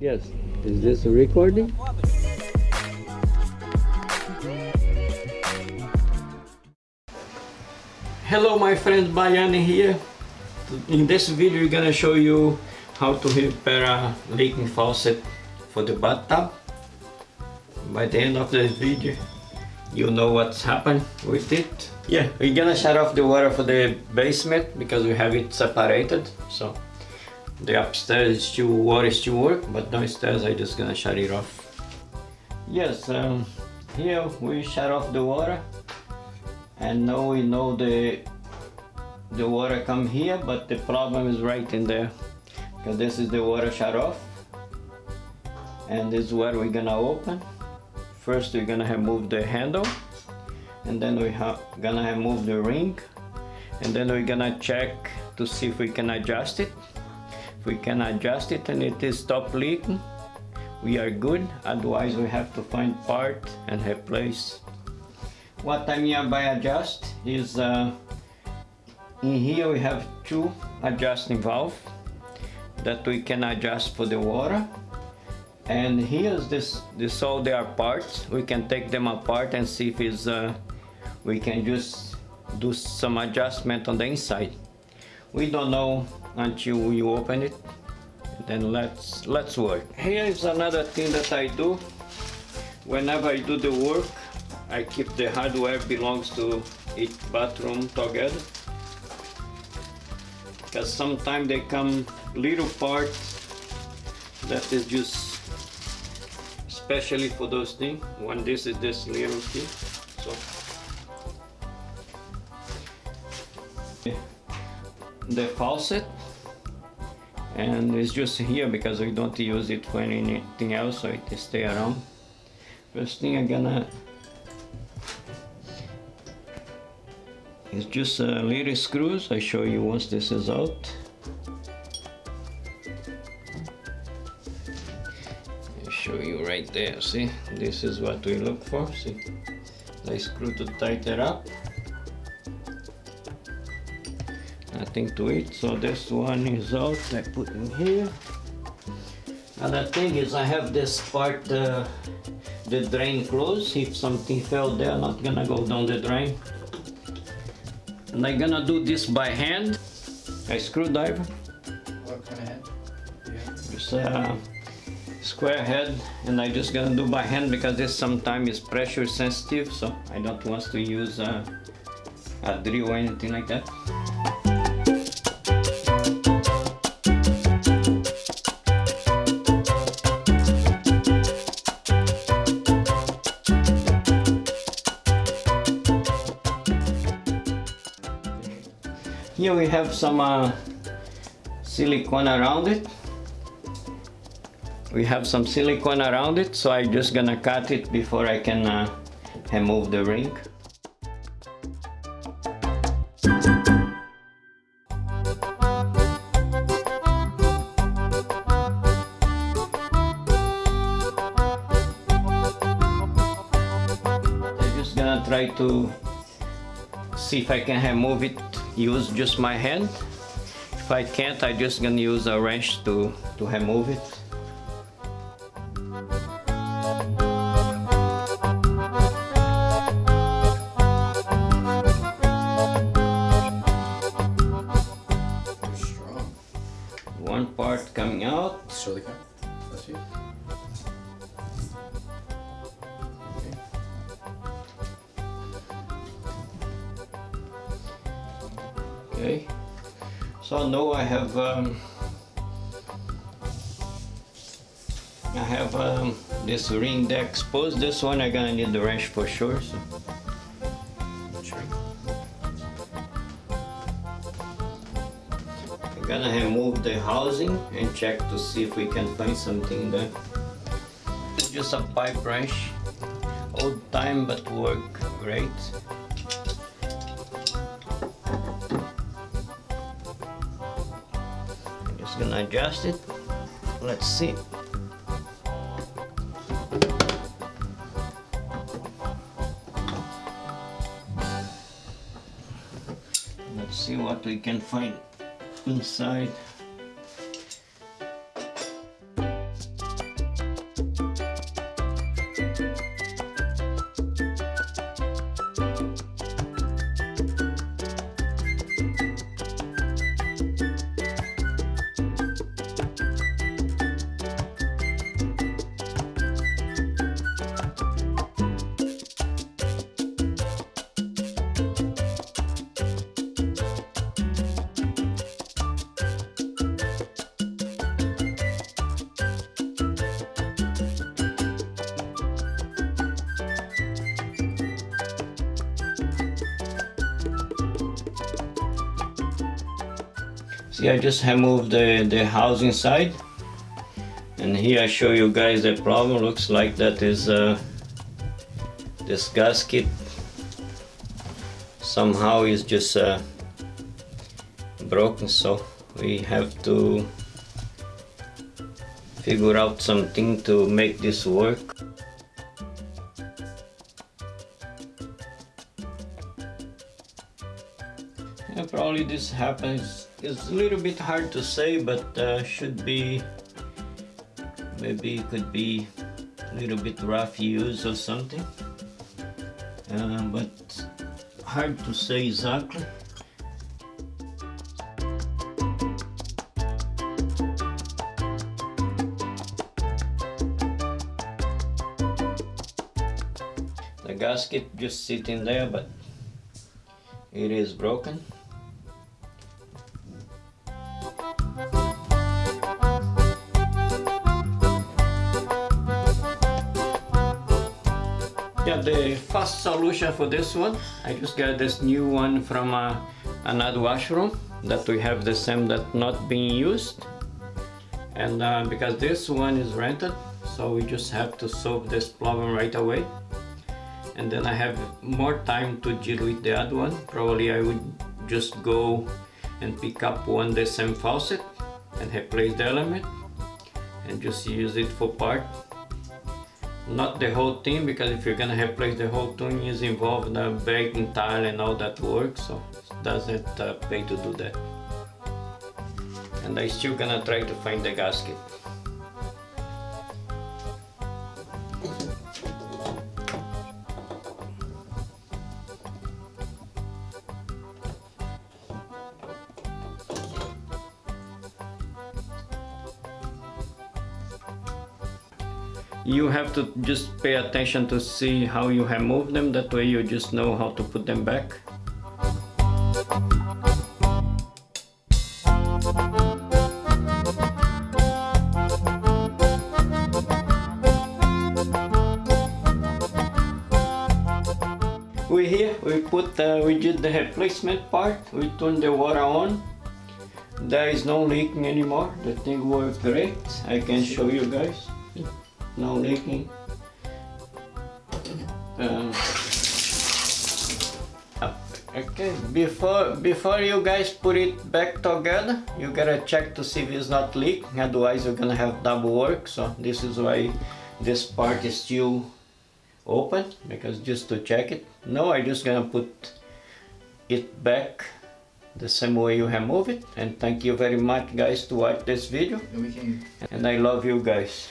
Yes. Is this a recording? Hello my friend Bayani here. In this video we're gonna show you how to repair a leaking faucet for the bathtub. By the end of this video you know what's happened with it. Yeah, we're gonna shut off the water for the basement because we have it separated. So the upstairs is still water still work, but downstairs I just gonna shut it off. Yes, um, here we shut off the water and now we know the the water come here but the problem is right in there. Because this is the water shut off and this is where we're gonna open. First we're gonna remove the handle and then we're gonna remove the ring and then we're gonna check to see if we can adjust it we can adjust it and it is stop leaking we are good. Otherwise we have to find part and replace. What I mean by adjust is uh, in here we have two adjusting valve that we can adjust for the water. And here's this this all their parts. We can take them apart and see if it's uh, we can just do some adjustment on the inside. We don't know until you open it? Then let's let's work. Here is another thing that I do. Whenever I do the work I keep the hardware belongs to each bathroom together. Because sometimes they come little parts that is just especially for those things when this is this little thing. So the faucet and it's just here because we don't use it for anything else so it stay around first thing I'm gonna It's just a little screws. I show you once this is out. I show you right there. See, this is what we look for. See, I screw to tighten up. Nothing to it. So this one is out. I put in here. Another thing is I have this part, uh, the drain closed. If something fell there, not gonna go down the drain and I'm gonna do this by hand a screwdriver what kind of head yeah. just a square head and I just gonna do by hand because this sometimes is pressure sensitive so I don't want to use a, a drill or anything like that Here we have some uh, silicone around it. We have some silicone around it, so I'm just gonna cut it before I can uh, remove the ring. I'm just gonna try to see if I can remove it use just my hand. If I can't, I just gonna use a wrench to, to remove it. Okay. So now I have um, I have um, this ring there exposed. This one I'm gonna need the wrench for sure. So. I'm gonna remove the housing and check to see if we can find something there. It's just a pipe wrench. Old time but work great. Gonna adjust it. Let's see. Let's see what we can find inside. See, I just removed the, the house inside. And here I show you guys the problem. Looks like that is uh, this gasket somehow is just uh, broken. So we have to figure out something to make this work. Yeah, probably this happens. It's a little bit hard to say, but uh, should be maybe it could be a little bit rough use or something. Uh, but hard to say exactly. The gasket just sitting there, but it is broken. The fast solution for this one, I just got this new one from uh, another washroom that we have the same that not being used. And uh, because this one is rented, so we just have to solve this problem right away. And then I have more time to deal with the other one. Probably I would just go and pick up one the same faucet and replace the element and just use it for part not the whole thing because if you're gonna replace the whole thing is involved the breaking tile and all that work so it doesn't uh, pay to do that? And I still gonna try to find the gasket you have to just pay attention to see how you have moved them. That way you just know how to put them back. We here we put uh, we did the replacement part. We turned the water on. There is no leaking anymore. The thing works great I can show you guys no leaking. Um, okay, before before you guys put it back together, you gotta check to see if it's not leaking. Otherwise, you're gonna have double work. So this is why this part is still open because just to check it. No, I just gonna put it back the same way you remove it. And thank you very much, guys, to watch this video. And we can And I love you guys.